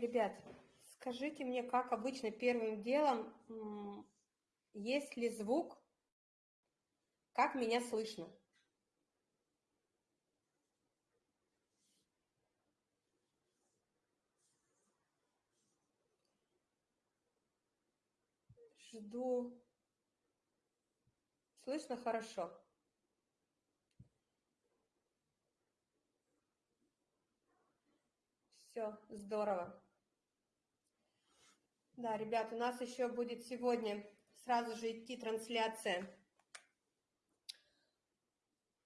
Ребят, скажите мне, как обычно первым делом, есть ли звук, как меня слышно? Жду. Слышно хорошо. Все, здорово. Да, ребят, у нас еще будет сегодня сразу же идти трансляция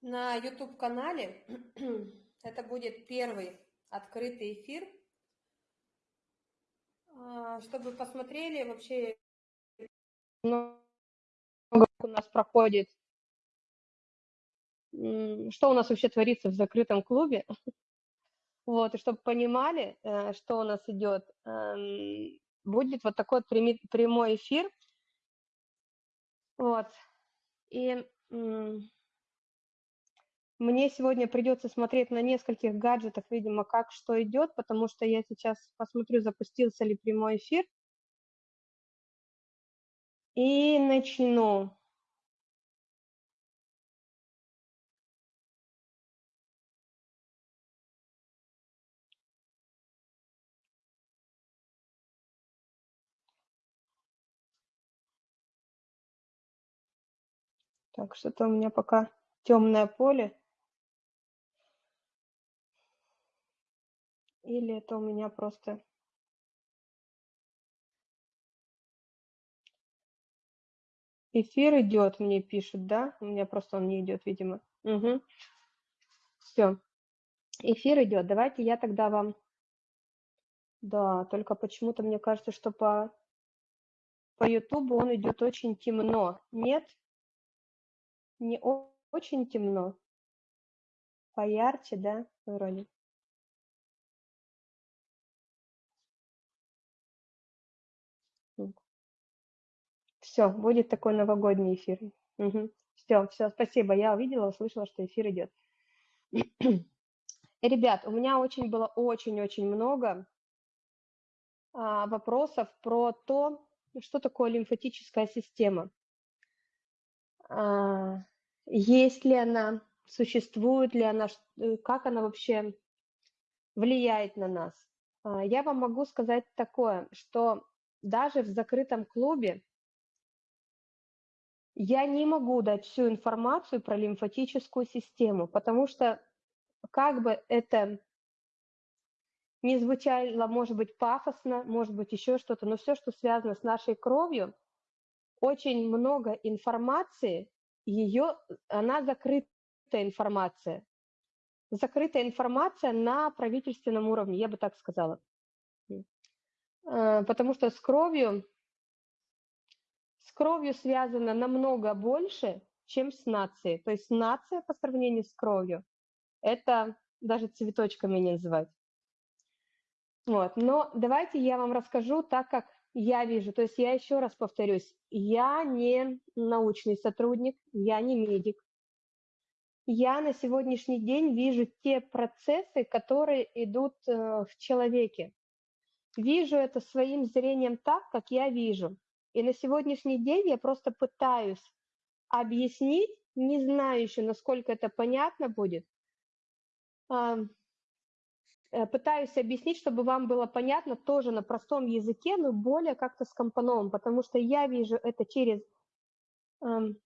на YouTube-канале. Это будет первый открытый эфир, а, чтобы посмотрели вообще, много у нас проходит, что у нас вообще творится в закрытом клубе. Вот, и чтобы понимали, э, что у нас идет, эм, будет вот такой прямой эфир. Вот. И мне сегодня придется смотреть на нескольких гаджетах, видимо, как что идет, потому что я сейчас посмотрю, запустился ли прямой эфир. И начну. Так, что-то у меня пока темное поле. Или это у меня просто... Эфир идет, мне пишут, да? У меня просто он не идет, видимо. Угу. Все. Эфир идет. Давайте я тогда вам... Да, только почему-то мне кажется, что по, по Ютубу он идет очень темно. Нет? Не очень темно. Поярче, да, вроде? Все, будет такой новогодний эфир. Угу. Все, все, спасибо. Я увидела, услышала, что эфир идет. Ребят, у меня очень было очень-очень много а, вопросов про то, что такое лимфатическая система. А, есть ли она, существует ли она, э, как она вообще влияет на нас. А, я вам могу сказать такое, что даже в закрытом клубе я не могу дать всю информацию про лимфатическую систему, потому что как бы это не звучало, может быть, пафосно, может быть, еще что-то, но все, что связано с нашей кровью, очень много информации, ее, она закрытая информация. Закрытая информация на правительственном уровне, я бы так сказала. Э, потому что с кровью, с кровью связано намного больше, чем с нацией. То есть нация по сравнению с кровью, это даже цветочками не называть. Вот. Но давайте я вам расскажу так, как я вижу, то есть я еще раз повторюсь, я не научный сотрудник, я не медик. Я на сегодняшний день вижу те процессы, которые идут э, в человеке. Вижу это своим зрением так, как я вижу. И на сегодняшний день я просто пытаюсь объяснить, не знаю еще, насколько это понятно будет, пытаюсь объяснить, чтобы вам было понятно тоже на простом языке, но более как-то скомпонован, потому что я вижу это через, эм,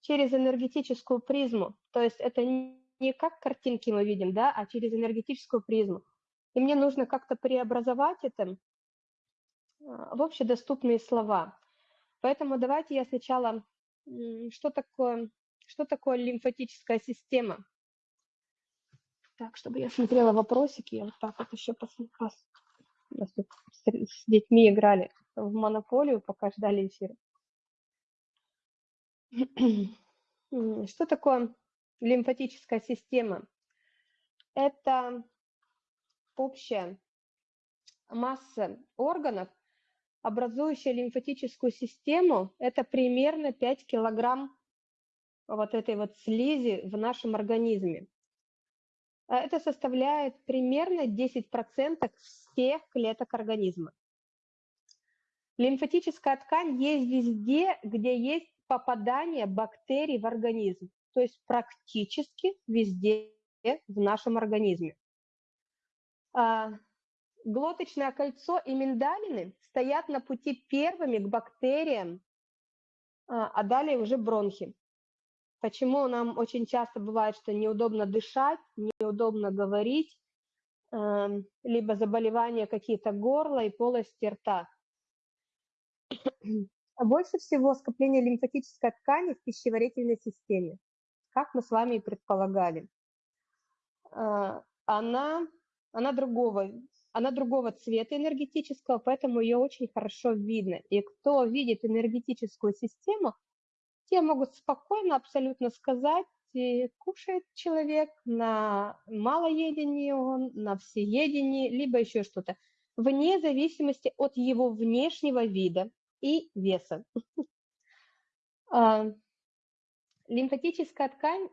через энергетическую призму. То есть это не как картинки мы видим, да, а через энергетическую призму. И мне нужно как-то преобразовать это э, в общедоступные слова. Поэтому давайте я сначала, что такое, что такое лимфатическая система – так, чтобы я смотрела вопросики, я вот так вот еще посмотрела. С детьми играли в монополию, пока ждали эфира. Что такое лимфатическая система? Это общая масса органов, образующая лимфатическую систему, это примерно 5 килограмм вот этой вот слизи в нашем организме. А это составляет примерно 10% всех клеток организма. Лимфатическая ткань есть везде, где есть попадание бактерий в организм, то есть практически везде в нашем организме. А, глоточное кольцо и миндалины стоят на пути первыми к бактериям, а, а далее уже бронхи. Почему нам очень часто бывает, что неудобно дышать, неудобно говорить, эм, либо заболевания какие-то горла и полости рта. А больше всего скопление лимфатической ткани в пищеварительной системе, как мы с вами и предполагали. А, она, она, другого, она другого цвета энергетического, поэтому ее очень хорошо видно. И кто видит энергетическую систему, те могут спокойно абсолютно сказать, кушает человек на малоедении он, на всеедении, либо еще что-то, вне зависимости от его внешнего вида и веса. А, лимфатическая ткань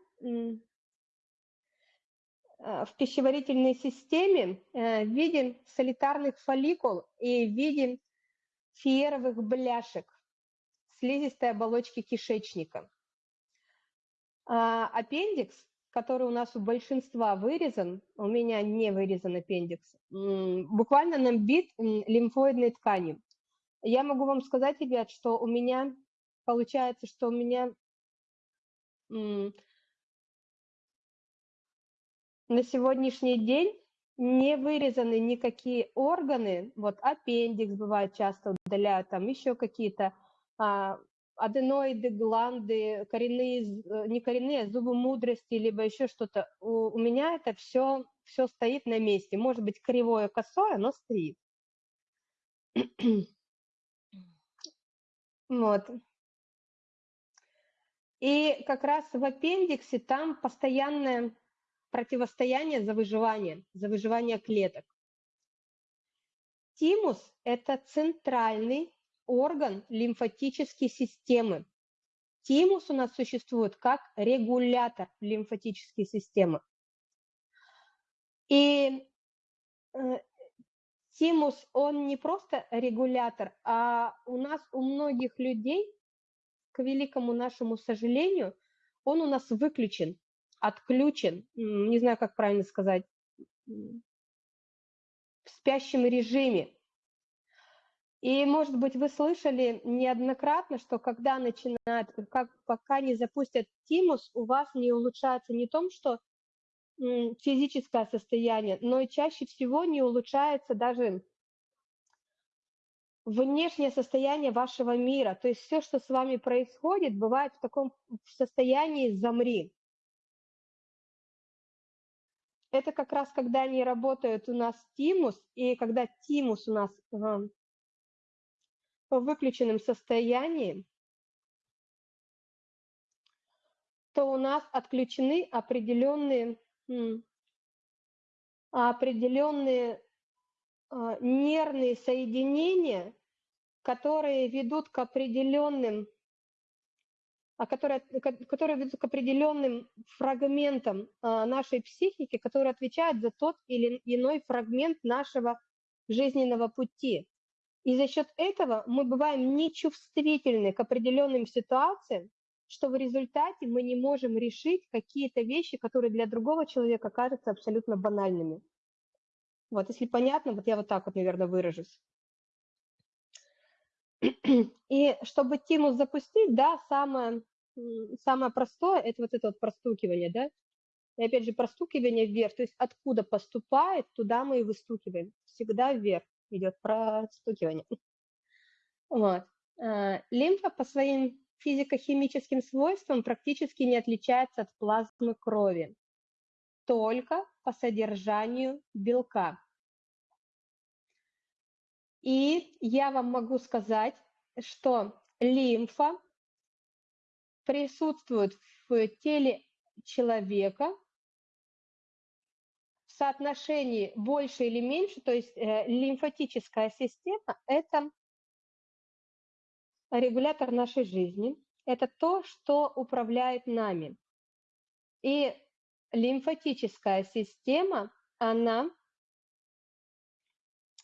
а, в пищеварительной системе э, виден солитарных фолликул и виден фиеровых бляшек слизистой оболочки кишечника. А аппендикс, который у нас у большинства вырезан, у меня не вырезан аппендикс, буквально набит лимфоидной тканью. Я могу вам сказать, ребят, что у меня, получается, что у меня на сегодняшний день не вырезаны никакие органы, вот аппендикс бывает часто удаляют, там еще какие-то аденоиды, гланды, коренные, э, не коренные, а зубы мудрости, либо еще что-то. У, у меня это все, все стоит на месте. Может быть, кривое, косое, но стоит. Вот. И как раз в аппендиксе там постоянное противостояние за выживание, за выживание клеток. Тимус – это центральный орган лимфатической системы. Тимус у нас существует как регулятор лимфатической системы. И э, тимус, он не просто регулятор, а у нас, у многих людей, к великому нашему сожалению, он у нас выключен, отключен, не знаю, как правильно сказать, в спящем режиме. И, может быть, вы слышали неоднократно, что когда начинает, как, пока не запустят тимус, у вас не улучшается не том, что физическое состояние, но и чаще всего не улучшается даже внешнее состояние вашего мира. То есть все, что с вами происходит, бывает в таком состоянии «замри». Это как раз когда они работают у нас тимус, и когда тимус у нас в выключенном состоянии, то у нас отключены определенные, определенные а, нервные соединения, которые ведут к определенным а которые, которые ведут к определенным фрагментам а, нашей психики, которые отвечают за тот или иной фрагмент нашего жизненного пути. И за счет этого мы бываем нечувствительны к определенным ситуациям, что в результате мы не можем решить какие-то вещи, которые для другого человека кажутся абсолютно банальными. Вот, если понятно, вот я вот так вот, наверное, выражусь. И чтобы тимус запустить, да, самое, самое простое – это вот это вот простукивание, да. И опять же, простукивание вверх, то есть откуда поступает, туда мы и выстукиваем, всегда вверх идет простукивание. Вот. Э, лимфа по своим физико-химическим свойствам практически не отличается от плазмы крови, только по содержанию белка. И я вам могу сказать, что лимфа присутствует в теле человека соотношении больше или меньше, то есть э, лимфатическая система – это регулятор нашей жизни, это то, что управляет нами. И лимфатическая система, она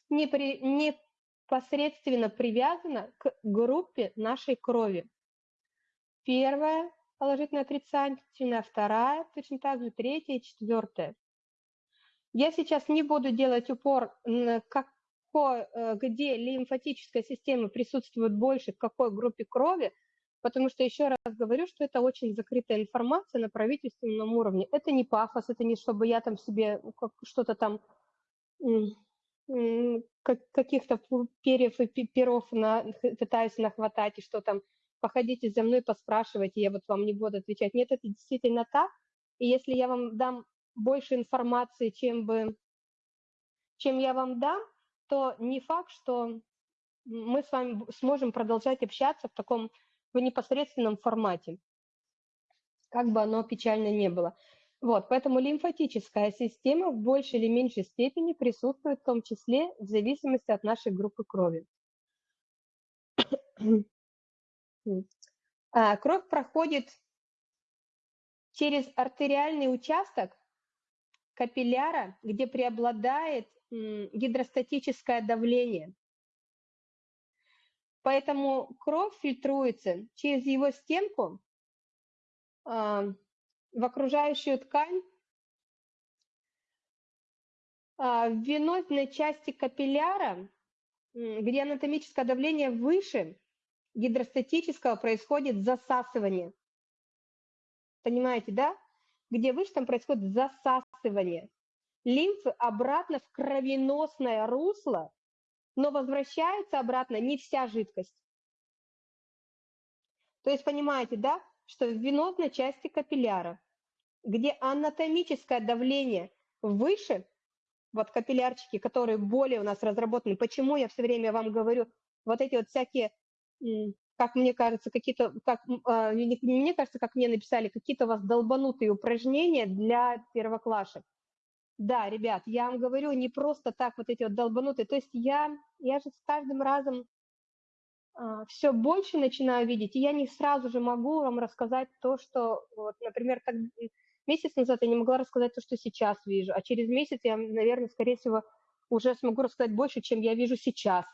непосредственно привязана к группе нашей крови. Первая положительная отрицательная, вторая точно так же, третья и четвертая. Я сейчас не буду делать упор какой, э, где лимфатическая система присутствует больше, в какой группе крови, потому что еще раз говорю, что это очень закрытая информация на правительственном уровне. Это не пафос, это не чтобы я там себе что-то там каких-то перьев и перов на, пытаюсь нахватать и что там походите за мной, поспрашивайте, я вот вам не буду отвечать. Нет, это действительно так. И если я вам дам больше информации, чем, бы, чем я вам дам, то не факт, что мы с вами сможем продолжать общаться в таком в непосредственном формате, как бы оно печально не было. Вот, поэтому лимфатическая система в большей или меньшей степени присутствует в том числе в зависимости от нашей группы крови. А, кровь проходит через артериальный участок капилляра, где преобладает гидростатическое давление. Поэтому кровь фильтруется через его стенку а, в окружающую ткань а, в венозной части капилляра, где анатомическое давление выше, гидростатического происходит засасывание. Понимаете, да? Где выше, там происходит засасывание лимфы обратно в кровеносное русло, но возвращается обратно не вся жидкость. То есть понимаете, да, что в венозной части капилляра, где анатомическое давление выше, вот капиллярчики, которые более у нас разработаны, почему я все время вам говорю, вот эти вот всякие как мне кажется, какие-то, как, не мне кажется, как мне написали, какие-то у вас долбанутые упражнения для первоклашек. Да, ребят, я вам говорю, не просто так вот эти вот долбанутые. То есть я, я же с каждым разом а, все больше начинаю видеть, и я не сразу же могу вам рассказать то, что, вот, например, так, месяц назад я не могла рассказать то, что сейчас вижу, а через месяц я, наверное, скорее всего, уже смогу рассказать больше, чем я вижу сейчас.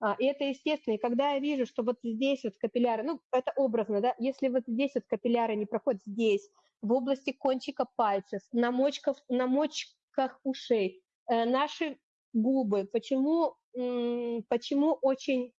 А, и это естественно. И когда я вижу, что вот здесь вот капилляры, ну, это образно, да, если вот здесь вот капилляры не проходят здесь, в области кончика пальцев, на, мочках, на мочках ушей, э, наши губы, почему, почему очень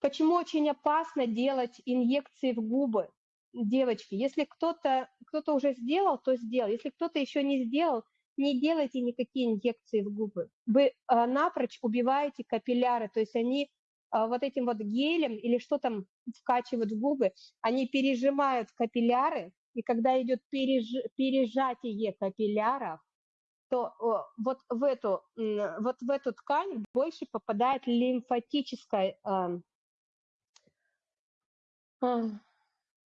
Почему очень опасно делать инъекции в губы, девочки? Если кто-то кто, -то, уже сделал, то сделал. Если кто-то еще не сделал, не делайте никакие инъекции в губы. Вы а, напрочь убиваете капилляры, то есть они а, вот этим вот гелем или что там вкачивают в губы, они пережимают капилляры, и когда идет переж... пережатие капилляров, то вот в эту, вот в эту ткань больше попадает лимфатическая, э,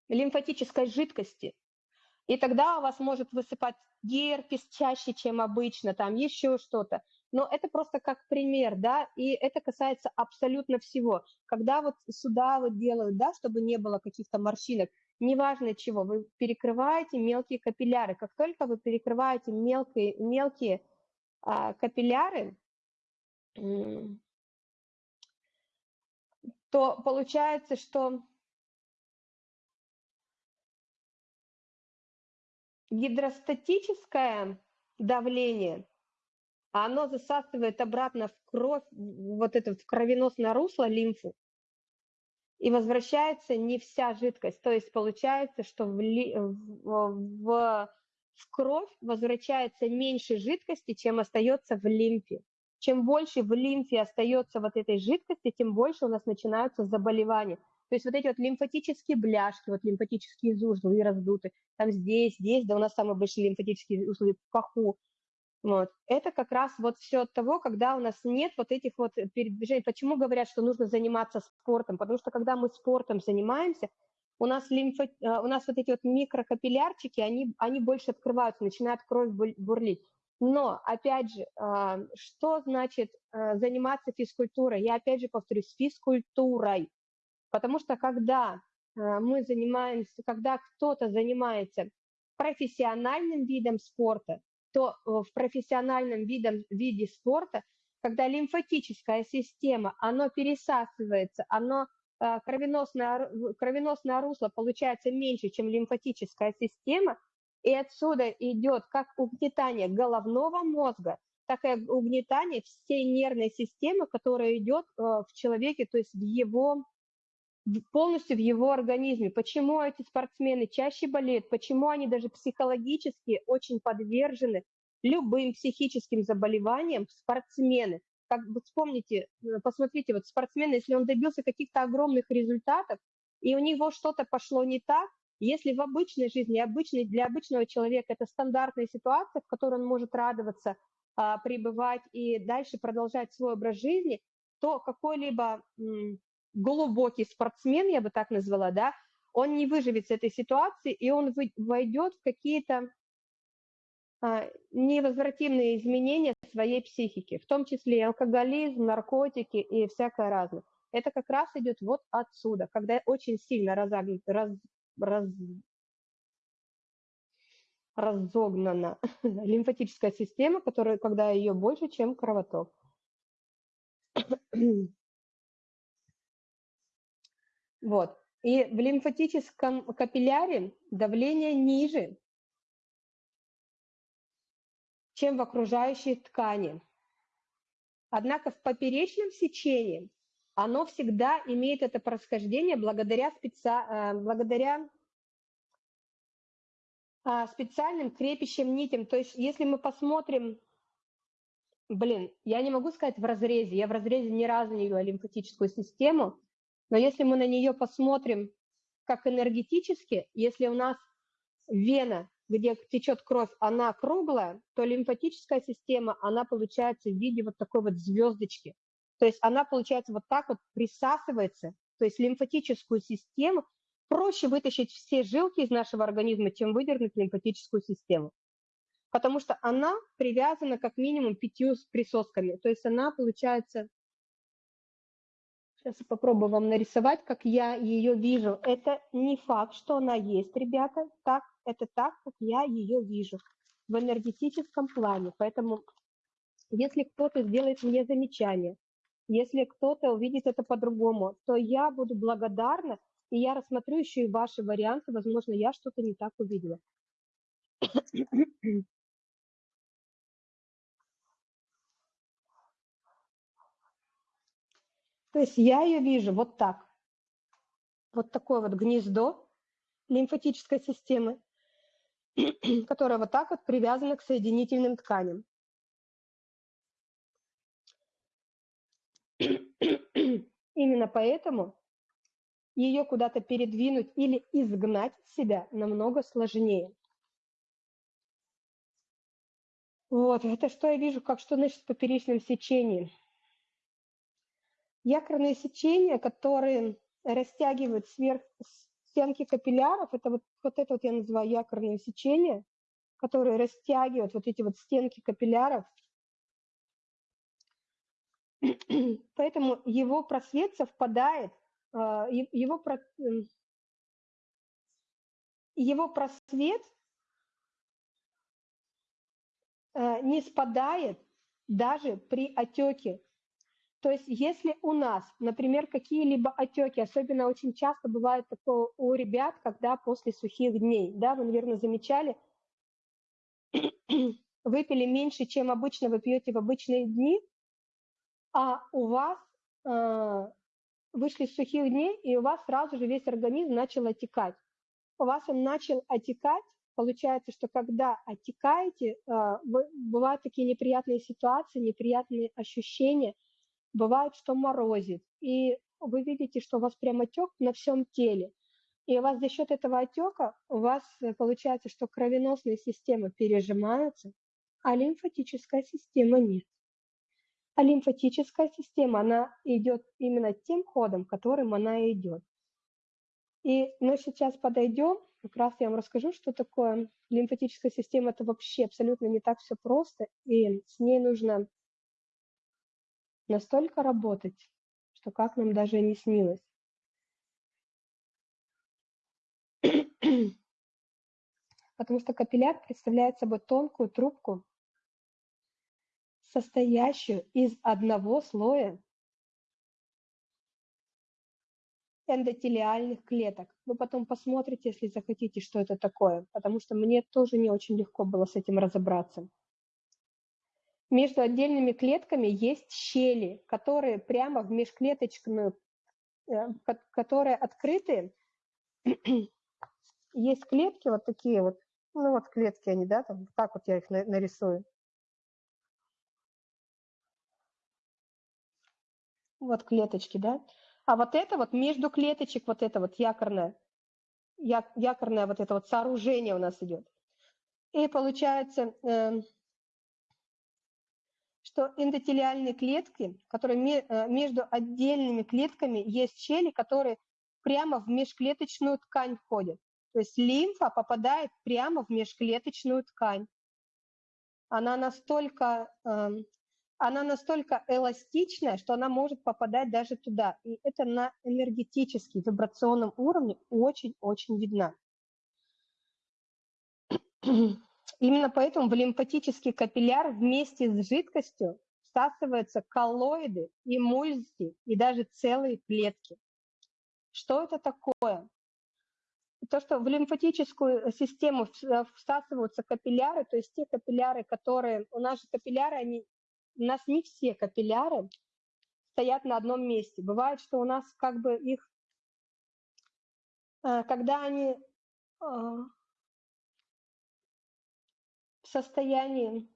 лимфатической жидкости. И тогда у вас может высыпать герпес чаще, чем обычно, там еще что-то. Но это просто как пример, да, и это касается абсолютно всего. Когда вот сюда вот делают, да, чтобы не было каких-то морщинок, неважно чего, вы перекрываете мелкие капилляры. Как только вы перекрываете мелкие, мелкие а, капилляры, то получается, что гидростатическое давление, оно засасывает обратно в кровь, вот это в кровеносное русло, лимфу, и возвращается не вся жидкость. То есть получается, что в, в, в, в кровь возвращается меньше жидкости, чем остается в лимфе. Чем больше в лимфе остается вот этой жидкости, тем больше у нас начинаются заболевания. То есть вот эти вот лимфатические бляшки, вот лимфатические узлы раздуты, там здесь, здесь, да у нас самые большие лимфатические узлы в паху. Вот. Это как раз вот все от того, когда у нас нет вот этих вот передвижений. Почему говорят, что нужно заниматься спортом? Потому что когда мы спортом занимаемся, у нас, лимфо, э, у нас вот эти вот микрокапиллярчики, они, они больше открываются, начинает кровь бурлить. Но, опять же, а, что значит э, заниматься физкультурой? Я опять же повторюсь, физкультурой. Потому что когда э, мы занимаемся, когда кто-то занимается профессиональным видом спорта, то в профессиональном видом, виде спорта, когда лимфатическая система, оно пересасывается, оно кровеносное, кровеносное русло получается меньше, чем лимфатическая система, и отсюда идет как угнетание головного мозга, так и угнетание всей нервной системы, которая идет в человеке, то есть в его полностью в его организме. Почему эти спортсмены чаще болеют, почему они даже психологически очень подвержены любым психическим заболеваниям спортсмены. Как бы вспомните, э, посмотрите, вот спортсмен, если он добился каких-то огромных результатов, и у него что-то пошло не так, если в обычной жизни, обычной, для обычного человека это стандартная ситуация, в которой он может радоваться, а, пребывать и дальше продолжать свой образ жизни, то какой-либо глубокий спортсмен, я бы так назвала, да, он не выживет с этой ситуации, и он войдет в какие-то а, невозвратимые изменения своей психики, в том числе и алкоголизм, наркотики и всякое разное. Это как раз идет вот отсюда, когда очень сильно разогнут, раз, раз, разогнана лимфатическая система, которая, когда ее больше, чем кровоток. Вот. И в лимфатическом капилляре давление ниже, чем в окружающей ткани. Однако в поперечном сечении оно всегда имеет это происхождение благодаря, специ... Э, благодаря а, специальным крепящим нитям. То есть если мы посмотрим, блин, я не могу сказать в разрезе, я в разрезе ни разу не видела лимфатическую систему, но если мы на нее посмотрим как энергетически, если у нас вена, где течет кровь, она круглая, то лимфатическая система, она получается в виде вот такой вот звездочки. То есть она, получается, вот так вот присасывается. То есть лимфатическую систему проще вытащить все жилки из нашего организма, чем выдернуть лимфатическую систему. Потому что она привязана как минимум пятью присосками. То есть она, получается, Сейчас попробую вам нарисовать, как я ее вижу. Это не факт, что она есть, ребята. Так, это так, как я ее вижу в энергетическом плане. Поэтому, если кто-то сделает мне замечание, если кто-то увидит это по-другому, то я буду благодарна, и я рассмотрю еще и ваши варианты. Возможно, я что-то не так увидела. То есть я ее вижу вот так. Вот такое вот гнездо лимфатической системы, которое вот так вот привязано к соединительным тканям. Именно поэтому ее куда-то передвинуть или изгнать себя намного сложнее. Вот, это что я вижу, как что значит в поперечном сечении. Якорные сечения, которые растягивают сверх стенки капилляров, это вот, вот это вот я называю якорные сечения, которые растягивают вот эти вот стенки капилляров. Поэтому его просвет совпадает, а, его, его просвет а, не спадает даже при отеке то есть если у нас, например, какие-либо отеки, особенно очень часто бывает такое у ребят, когда после сухих дней, да, вы, наверное, замечали, выпили меньше, чем обычно вы пьете в обычные дни, а у вас э, вышли с сухих дней, и у вас сразу же весь организм начал отекать. У вас он начал отекать, получается, что когда отекаете, э, бывают такие неприятные ситуации, неприятные ощущения – Бывает, что морозит, и вы видите, что у вас прям отек на всем теле. И у вас за счет этого отека у вас э, получается, что кровеносная система пережимается, а лимфатическая система нет. А лимфатическая система, она идет именно тем ходом, которым она идет. И мы сейчас подойдем, как раз я вам расскажу, что такое лимфатическая система. Это вообще абсолютно не так все просто, и с ней нужно настолько работать, что как нам даже и не снилось. потому что капилляр представляет собой тонкую трубку, состоящую из одного слоя эндотелиальных клеток. Вы потом посмотрите, если захотите, что это такое, потому что мне тоже не очень легко было с этим разобраться. Между отдельными клетками есть щели, которые прямо в межклеточную, э, которые открыты. Есть клетки вот такие вот, ну вот клетки они, да, там, так вот я их нарисую. Вот клеточки, да. А вот это вот между клеточек, вот это вот якорное, якорное вот это вот сооружение у нас идет. И получается, эм, что эндотелиальные клетки, которые э, между отдельными клетками есть щели, которые прямо в межклеточную ткань входят. То есть лимфа попадает прямо в межклеточную ткань. Она настолько эм, она настолько эластичная, что она может попадать даже туда. И это на энергетически, вибрационном уровне очень-очень видно. Именно поэтому в лимфатический капилляр вместе с жидкостью всасываются коллоиды, эмульсии и даже целые клетки. Что это такое? То, что в лимфатическую систему всасываются капилляры, то есть те капилляры, которые... У нас же капилляры, они у нас не все капилляры стоят на одном месте. Бывает, что у нас как бы их, э, когда они э, состоянии,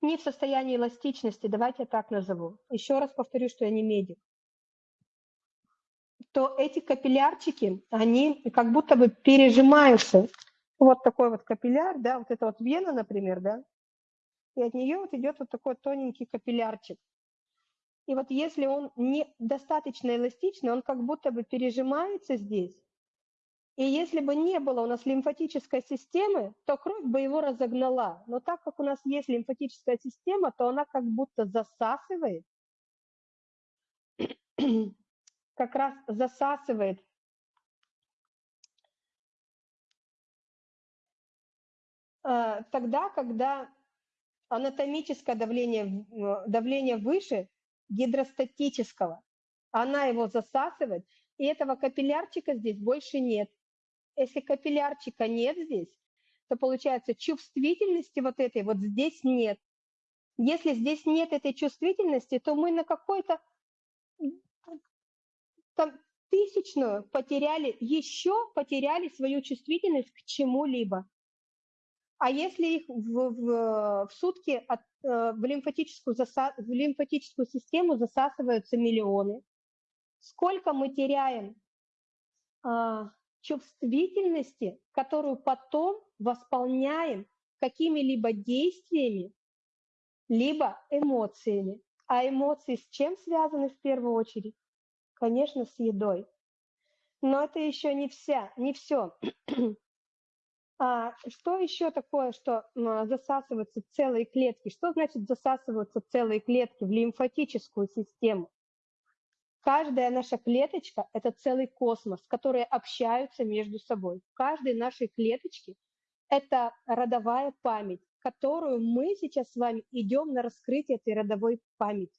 не в состоянии эластичности, давайте я так назову. Еще раз повторю, что я не медик то эти капиллярчики, они как будто бы пережимаются вот такой вот капилляр, да, вот это вот вена, например, да, и от нее вот идет вот такой тоненький капиллярчик. И вот если он не достаточно эластичный, он как будто бы пережимается здесь. И если бы не было у нас лимфатической системы, то кровь бы его разогнала. Но так как у нас есть лимфатическая система, то она как будто засасывает, как раз засасывает Э, тогда, когда анатомическое давление, давление выше гидростатического, она его засасывает, и этого капиллярчика здесь больше нет. Если капиллярчика нет здесь, то получается чувствительности вот этой вот здесь нет. Если здесь нет этой чувствительности, то мы на какой-то тысячную потеряли, еще потеряли свою чувствительность к чему-либо. А если их в, в, в сутки от, э, в, лимфатическую заса, в лимфатическую систему засасываются миллионы, сколько мы теряем а, чувствительности, которую потом восполняем какими-либо действиями, либо эмоциями. А эмоции с чем связаны в первую очередь? Конечно, с едой. Но это еще не вся, не все. А что еще такое, что засасываются целые клетки? Что значит засасываются целые клетки в лимфатическую систему? Каждая наша клеточка – это целый космос, которые общаются между собой. В каждой нашей клеточке это родовая память, которую мы сейчас с вами идем на раскрытие этой родовой памяти.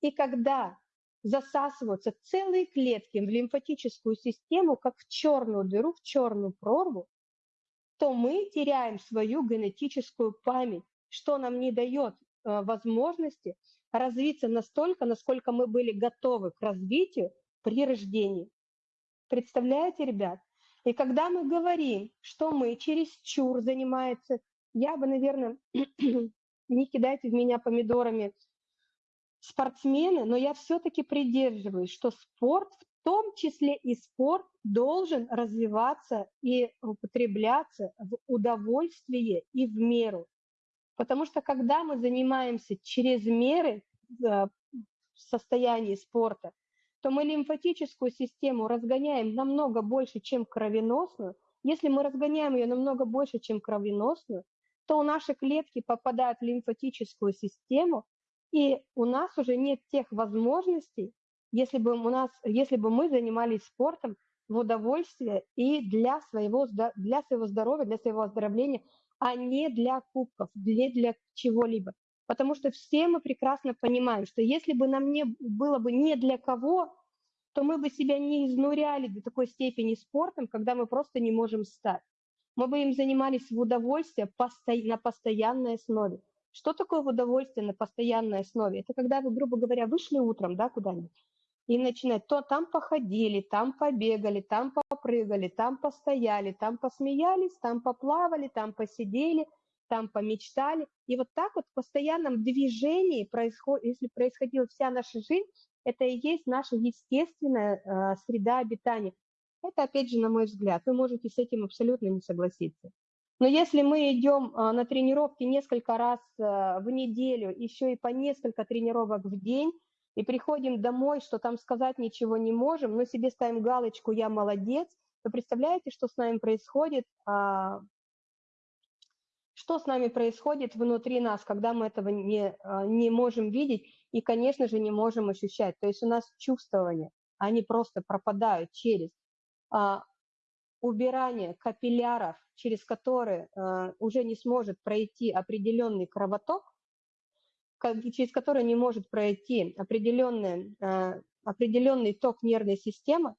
И когда засасываются целые клетки в лимфатическую систему, как в черную дыру, в черную прорву, то мы теряем свою генетическую память, что нам не дает э, возможности развиться настолько, насколько мы были готовы к развитию при рождении. Представляете, ребят? И когда мы говорим, что мы через чур занимается, я бы, наверное, не кидайте в меня помидорами спортсмены, но я все-таки придерживаюсь, что спорт в том числе и спорт должен развиваться и употребляться в удовольствие и в меру. Потому что когда мы занимаемся через меры э, в состоянии спорта, то мы лимфатическую систему разгоняем намного больше, чем кровеносную. Если мы разгоняем ее намного больше, чем кровеносную, то наши клетки попадают в лимфатическую систему, и у нас уже нет тех возможностей, если бы у нас, если бы мы занимались спортом в удовольствие и для своего, для своего здоровья, для своего оздоровления, а не для кубков, не для чего-либо. Потому что все мы прекрасно понимаем, что если бы нам не было бы не для кого, то мы бы себя не изнуряли до такой степени спортом, когда мы просто не можем встать. Мы бы им занимались в удовольствие на постоянной основе. Что такое в удовольствие на постоянной основе? Это когда вы, грубо говоря, вышли утром да, куда-нибудь и начинать, то там походили, там побегали, там попрыгали, там постояли, там посмеялись, там поплавали, там посидели, там помечтали. И вот так вот в постоянном движении, происход... если происходила вся наша жизнь, это и есть наша естественная э, среда обитания. Это, опять же, на мой взгляд, вы можете с этим абсолютно не согласиться. Но если мы идем э, на тренировки несколько раз э, в неделю, еще и по несколько тренировок в день, и приходим домой, что там сказать ничего не можем, но себе ставим галочку «я молодец», вы представляете, что с нами происходит, а, что с нами происходит внутри нас, когда мы этого не, а, не можем видеть и, конечно же, не можем ощущать. То есть у нас чувствования, они просто пропадают через а, убирание капилляров, через которые уже не сможет пройти определенный кровоток, через который не может пройти определенный, э, определенный ток нервной системы,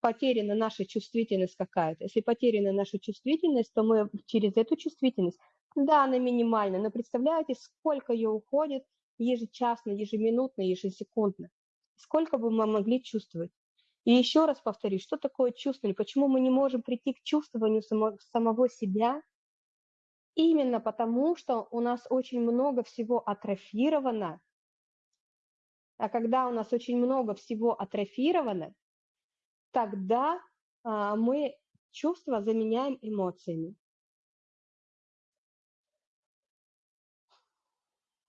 потеряна наша чувствительность какая-то. Если потеряна наша чувствительность, то мы через эту чувствительность, да, она минимальна, но представляете, сколько ее уходит ежечасно, ежеминутно, ежесекундно. Сколько бы мы могли чувствовать. И еще раз повторюсь, что такое чувствование? Почему мы не можем прийти к чувствованию само, самого себя – Именно потому, что у нас очень много всего атрофировано, а когда у нас очень много всего атрофировано, тогда а, мы чувства заменяем эмоциями.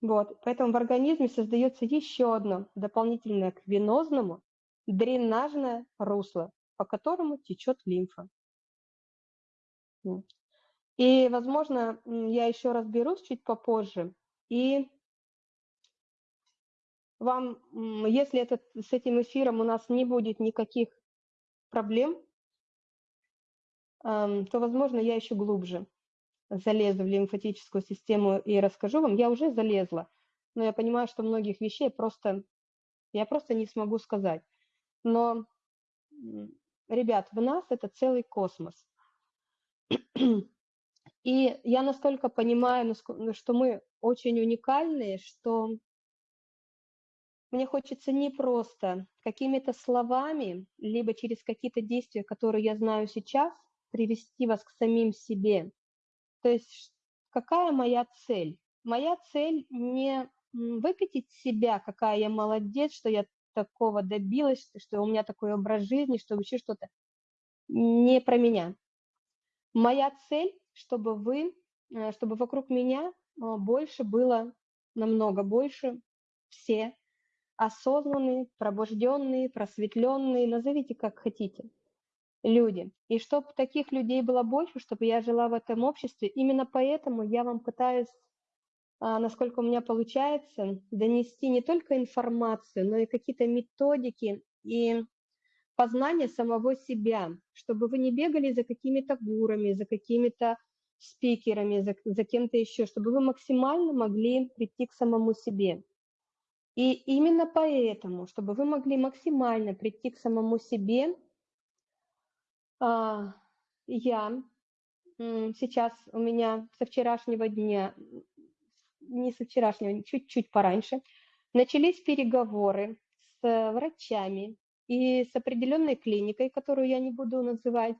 Вот, поэтому в организме создается еще одно дополнительное к венозному дренажное русло, по которому течет лимфа. И, возможно, я еще разберусь чуть попозже. И вам, если этот, с этим эфиром у нас не будет никаких проблем, то, возможно, я еще глубже залезу в лимфатическую систему и расскажу вам. Я уже залезла, но я понимаю, что многих вещей просто, я просто не смогу сказать. Но, ребят, в нас это целый космос. И я настолько понимаю, ну, что мы очень уникальные, что мне хочется не просто какими-то словами, либо через какие-то действия, которые я знаю сейчас, привести вас к самим себе. То есть какая моя цель? Моя цель не выкатить себя, какая я молодец, что я такого добилась, что у меня такой образ жизни, что вообще что-то. Не про меня. Моя цель чтобы вы, э, чтобы вокруг меня а, больше было, намного больше, все осознанные, пробужденные, просветленные, назовите как хотите, люди. И чтобы таких людей было больше, чтобы я жила в этом обществе, именно поэтому я вам пытаюсь, а, насколько у меня получается, донести не только информацию, но и какие-то методики и познание самого себя, чтобы вы не бегали за какими-то гурами, за какими-то спикерами, за, за кем-то еще, чтобы вы максимально могли прийти к самому себе. И именно поэтому, чтобы вы могли максимально прийти к самому себе, а, я сейчас у меня со вчерашнего дня, не со вчерашнего, чуть-чуть пораньше, начались переговоры с врачами и с определенной клиникой, которую я не буду называть,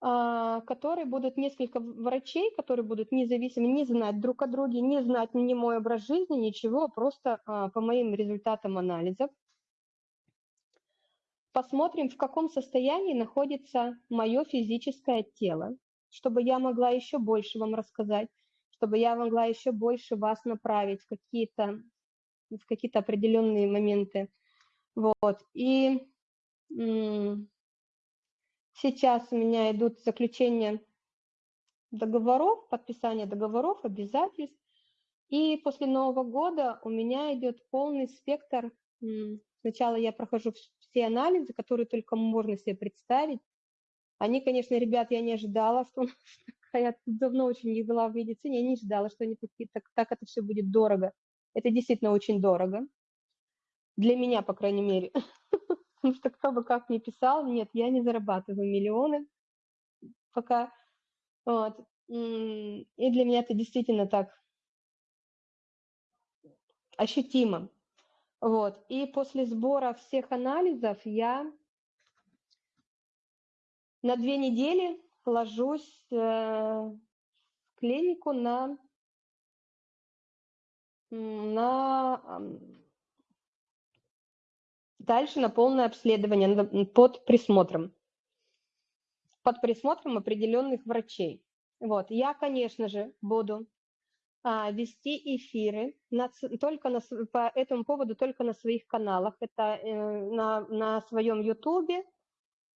которые будут несколько врачей, которые будут независимо не знать друг о друге, не знать ни мой образ жизни, ничего, просто а, по моим результатам анализов. Посмотрим, в каком состоянии находится мое физическое тело, чтобы я могла еще больше вам рассказать, чтобы я могла еще больше вас направить в какие-то в какие-то определенные моменты. Вот. И Сейчас у меня идут заключения договоров, подписание договоров, обязательств. И после Нового года у меня идет полный спектр Сначала я прохожу все анализы, которые только можно себе представить. Они, конечно, ребят, я не ожидала, что я давно очень не была в медицине, я не ожидала, что они такие, так, так это все будет дорого. Это действительно очень дорого. Для меня, по крайней мере. Потому что кто бы как ни писал, нет, я не зарабатываю миллионы пока. Вот. И для меня это действительно так ощутимо. Вот. И после сбора всех анализов я на две недели ложусь э, в клинику на, на дальше на полное обследование под присмотром. Под присмотром определенных врачей. Вот. Я, конечно же, буду а, вести эфиры на, только на, по этому поводу только на своих каналах. Это э, на, на своем ютубе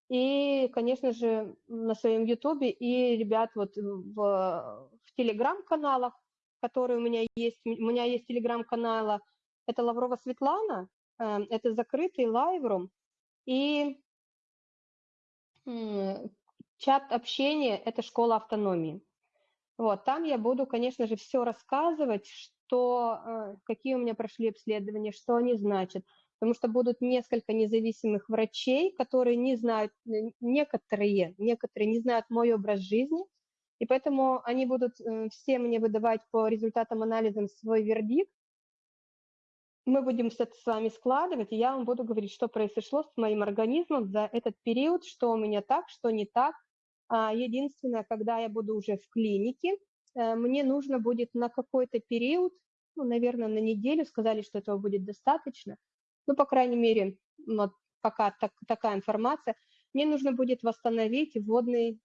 и, конечно же, на своем ютубе и, ребят, вот в, в телеграм-каналах, которые у меня есть. У меня есть телеграм-канала. Это Лаврова Светлана, это закрытый лайврум. И чат общения – это школа автономии. Вот, там я буду, конечно же, все рассказывать, что, э, какие у меня прошли обследования, что они значат, потому что будут несколько независимых врачей, которые не знают, некоторые, некоторые не знают мой образ жизни, и поэтому они будут э, все мне выдавать по результатам анализа свой вердикт. Мы будем это с вами складывать, и я вам буду говорить, что произошло с моим организмом за этот период, что у меня так, что не так, а, единственное, когда я буду уже в клинике, э, мне нужно будет на какой-то период, ну, наверное, на неделю, сказали, что этого будет достаточно, ну, по крайней мере, вот пока так, такая информация, мне нужно будет восстановить водный,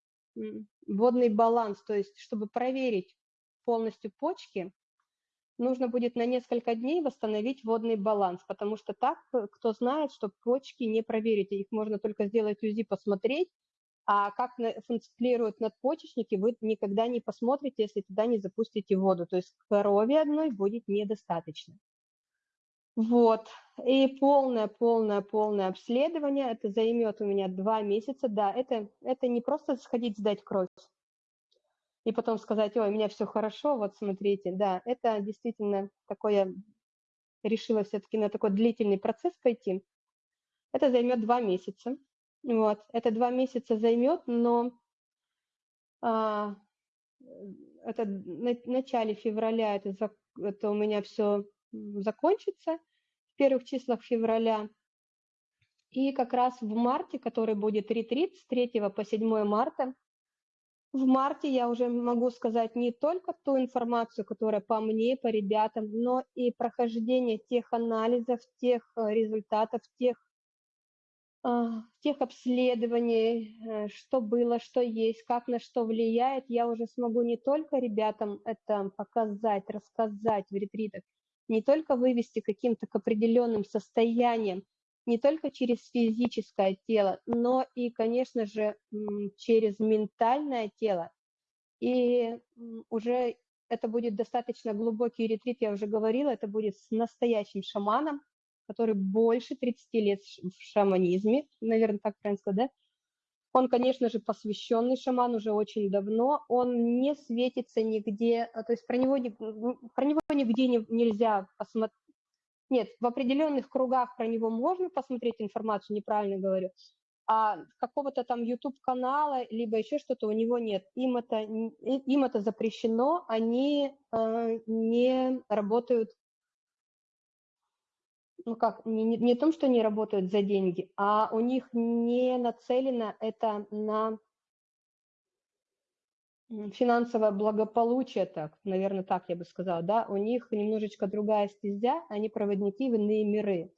водный баланс, то есть чтобы проверить полностью почки, нужно будет на несколько дней восстановить водный баланс, потому что так, э, кто знает, что почки не проверить, их можно только сделать УЗИ, посмотреть, а как функционируют надпочечники, вы никогда не посмотрите, если туда не запустите воду. То есть крови одной будет недостаточно. Вот. И полное, полное, полное обследование. Это займет у меня два месяца. Да, это, это не просто сходить сдать кровь и потом сказать, ой, у меня все хорошо, вот смотрите. Да, это действительно такое, решила все-таки на такой длительный процесс пойти. Это займет два месяца. Вот. Это два месяца займет, но а, это на начале февраля это, это у меня все закончится, в первых числах февраля. И как раз в марте, который будет ретрит с 3 по 7 марта, в марте я уже могу сказать не только ту информацию, которая по мне, по ребятам, но и прохождение тех анализов, тех э, результатов, тех а, тех обследований, э, что было, что есть, как на что влияет, я уже смогу не только ребятам это показать, рассказать в ретритах, не только вывести каким-то к определенным состояниям, не только через физическое тело, но и, конечно же, через ментальное тело. И уже это будет достаточно глубокий ретрит, я уже говорила, это будет с настоящим шаманом, который больше 30 лет в шаманизме, наверное, так правильно сказать, да? Он, конечно же, посвященный шаман уже очень давно, он не светится нигде, а, то есть про него, про него нигде не, нельзя посмотреть, нет, в определенных кругах про него можно посмотреть информацию, неправильно говорю, а какого-то там YouTube-канала, либо еще что-то у него нет. Им это, им это запрещено, они э, не работают ну как, не, не, не том, что они работают за деньги, а у них не нацелено это на финансовое благополучие, так, наверное, так я бы сказала, да, у них немножечко другая стезя, они проводники в иные миры.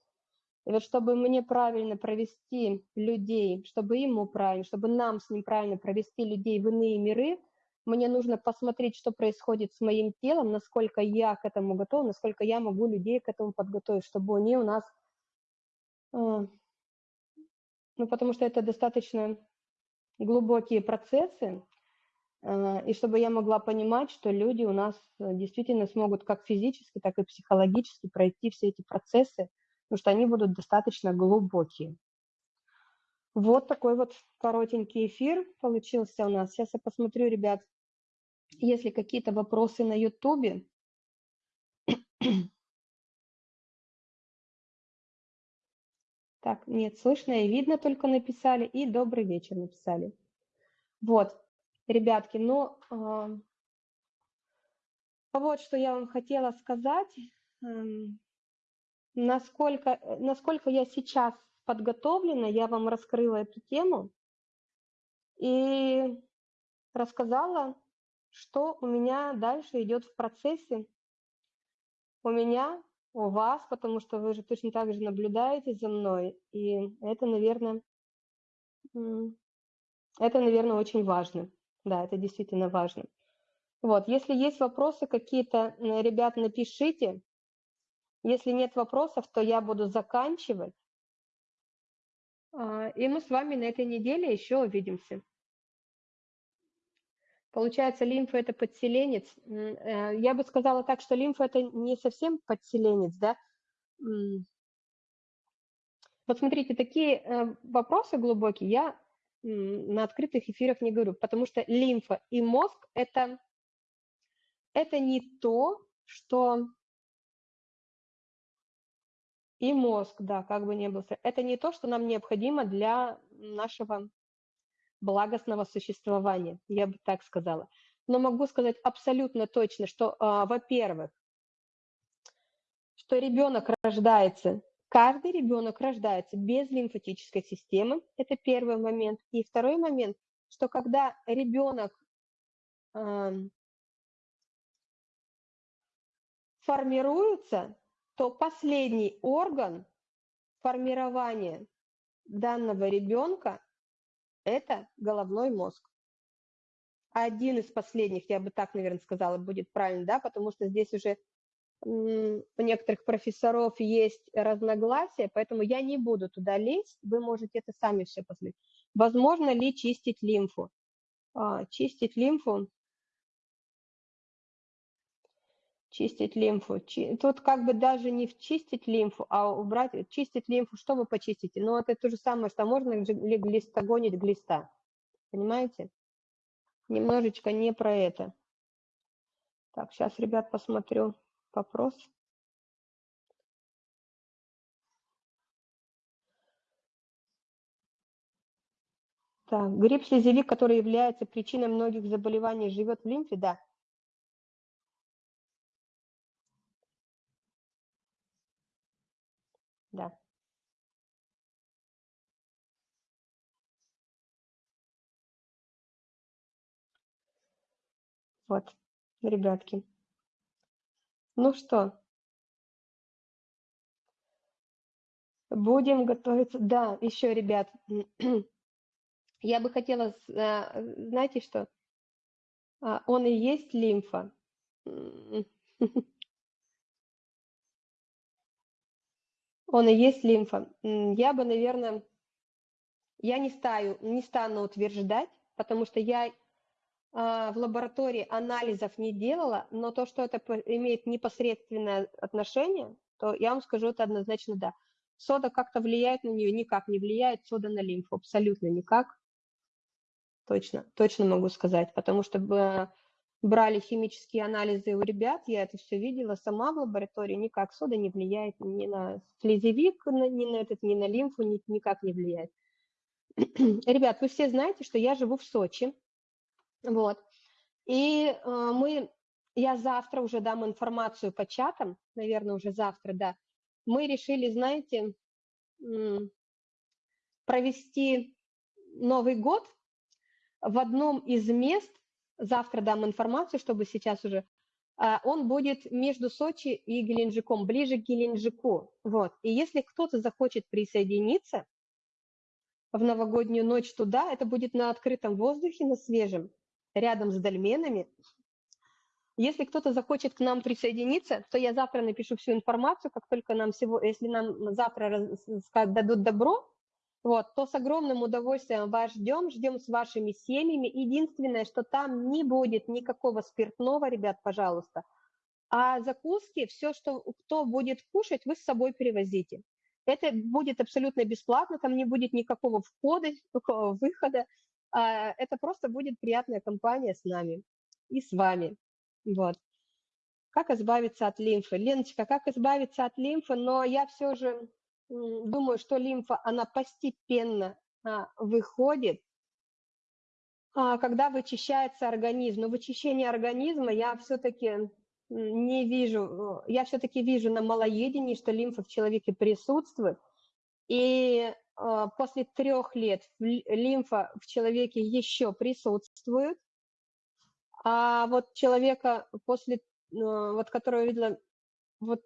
И вот чтобы мне правильно провести людей, чтобы ему правильно, чтобы нам с ним правильно провести людей в иные миры, мне нужно посмотреть, что происходит с моим телом, насколько я к этому готова, насколько я могу людей к этому подготовить, чтобы они у нас... Э, ну, потому что это достаточно глубокие процессы, и чтобы я могла понимать, что люди у нас действительно смогут как физически, так и психологически пройти все эти процессы, потому что они будут достаточно глубокие. Вот такой вот коротенький эфир получился у нас. Сейчас я посмотрю, ребят, если какие-то вопросы на Ютубе. Так, нет, слышно и видно только написали, и добрый вечер написали. Вот, ребятки, ну, э, вот что я вам хотела сказать. Э, насколько, насколько я сейчас подготовлена, я вам раскрыла эту тему и рассказала, что у меня дальше идет в процессе. У меня у вас, потому что вы же точно так же наблюдаете за мной, и это, наверное, это, наверное, очень важно. Да, это действительно важно. Вот, если есть вопросы какие-то, ребят, напишите. Если нет вопросов, то я буду заканчивать. А, и мы с вами на этой неделе еще увидимся. Получается, лимфа – это подселенец. Э, я бы сказала так, что лимфа – это не совсем подселенец, да? Вот смотрите, такие э, вопросы глубокие я на открытых эфирах не говорю, потому что лимфа и мозг – это, это не то, что… И мозг, да, как бы ни было. Это не то, что нам необходимо для нашего благостного существования, я бы так сказала. Но могу сказать абсолютно точно, что, а, во-первых, что ребенок рождается, каждый ребенок рождается без лимфатической системы, это первый момент. И второй момент, что когда ребенок э, формируется, то последний орган формирования данного ребенка это головной мозг. Один из последних, я бы так, наверное, сказала, будет правильно, да, потому что здесь уже у некоторых профессоров есть разногласия, поэтому я не буду туда лезть, вы можете это сами все посмотреть. Возможно ли чистить лимфу? А, чистить лимфу, чистить лимфу. Тут как бы даже не чистить лимфу, а убрать, чистить лимфу, что вы почистите? Ну, это то же самое, что можно ли глистогонить глиста. Понимаете? Немножечко не про это. Так, сейчас, ребят, посмотрю вопрос. Так, гриб-слезевик, который является причиной многих заболеваний, живет в лимфе, да. Да. Вот, ребятки. Ну что, будем готовиться. Да, еще, ребят, я бы хотела, а, знаете что, а, он и есть лимфа. Он и есть лимфа. Я бы, наверное, я не, стаю, не стану утверждать, потому что я в лаборатории анализов не делала, но то, что это имеет непосредственное отношение, то я вам скажу это однозначно да. Сода как-то влияет на нее? Никак не влияет сода на лимфу, абсолютно никак. Точно, точно могу сказать, потому что брали химические анализы у ребят, я это все видела сама в лаборатории, никак сода не влияет ни на слезевик, ни на этот, ни на лимфу, ни, никак не влияет. Ребят, вы все знаете, что я живу в Сочи, вот, и э, мы, я завтра уже дам информацию по чатам, наверное, уже завтра, да, мы решили, знаете, провести Новый год в одном из мест, завтра дам информацию, чтобы сейчас уже, а, он будет между Сочи и Геленджиком, ближе к Геленджику. Вот. И если кто-то захочет присоединиться в новогоднюю ночь туда, это будет на открытом воздухе, на свежем, рядом с дольменами. Если кто-то захочет к нам присоединиться, то я завтра напишу всю информацию, как только нам всего, если нам завтра дадут добро, вот, то с огромным удовольствием вас ждем, ждем с вашими семьями. Единственное, что там не будет никакого спиртного, ребят, пожалуйста. А закуски, все, что кто будет кушать, вы с собой привозите. Это будет абсолютно бесплатно, там не будет никакого входа, никакого выхода. А, это просто будет приятная компания с нами и с вами. Вот. Как избавиться от лимфы? Леночка, как избавиться от лимфы? Но я все же думаю, что лимфа, она постепенно а, выходит, а, когда вычищается организм. Но вычищение организма я все-таки не вижу, я все-таки вижу на малоедении, что лимфа в человеке присутствует. И после трех лет лимфа в человеке еще присутствует, а вот человека после, вот которого видела, вот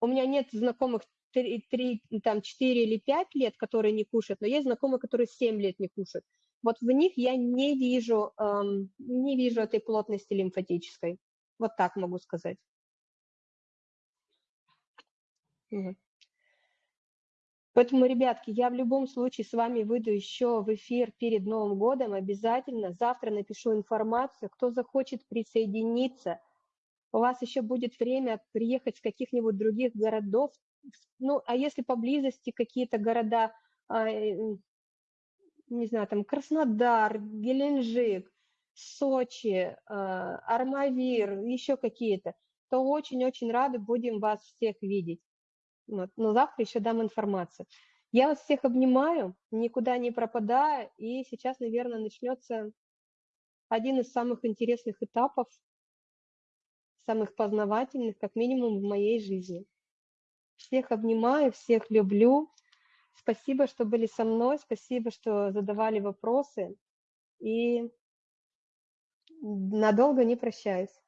у меня нет знакомых 3, 3, там, 4 или 5 лет, которые не кушают, но есть знакомые, которые 7 лет не кушают. Вот в них я не вижу, эм, не вижу этой плотности лимфатической. Вот так могу сказать. Поэтому, ребятки, я в любом случае с вами выйду еще в эфир перед Новым годом обязательно. Завтра напишу информацию. Кто захочет присоединиться, у вас еще будет время приехать с каких-нибудь других городов, ну, а если поблизости какие-то города, а, э, не знаю, там Краснодар, Геленджик, Сочи, а, Армавир, еще какие-то, то очень-очень рады будем вас всех видеть. Вот. Но завтра еще дам информацию. Я вас всех обнимаю, никуда не пропадая, и сейчас, наверное, начнется один из самых интересных этапов, самых познавательных, как минимум в моей жизни. Всех обнимаю, всех люблю. Спасибо, что были со мной, спасибо, что задавали вопросы. И надолго не прощаюсь.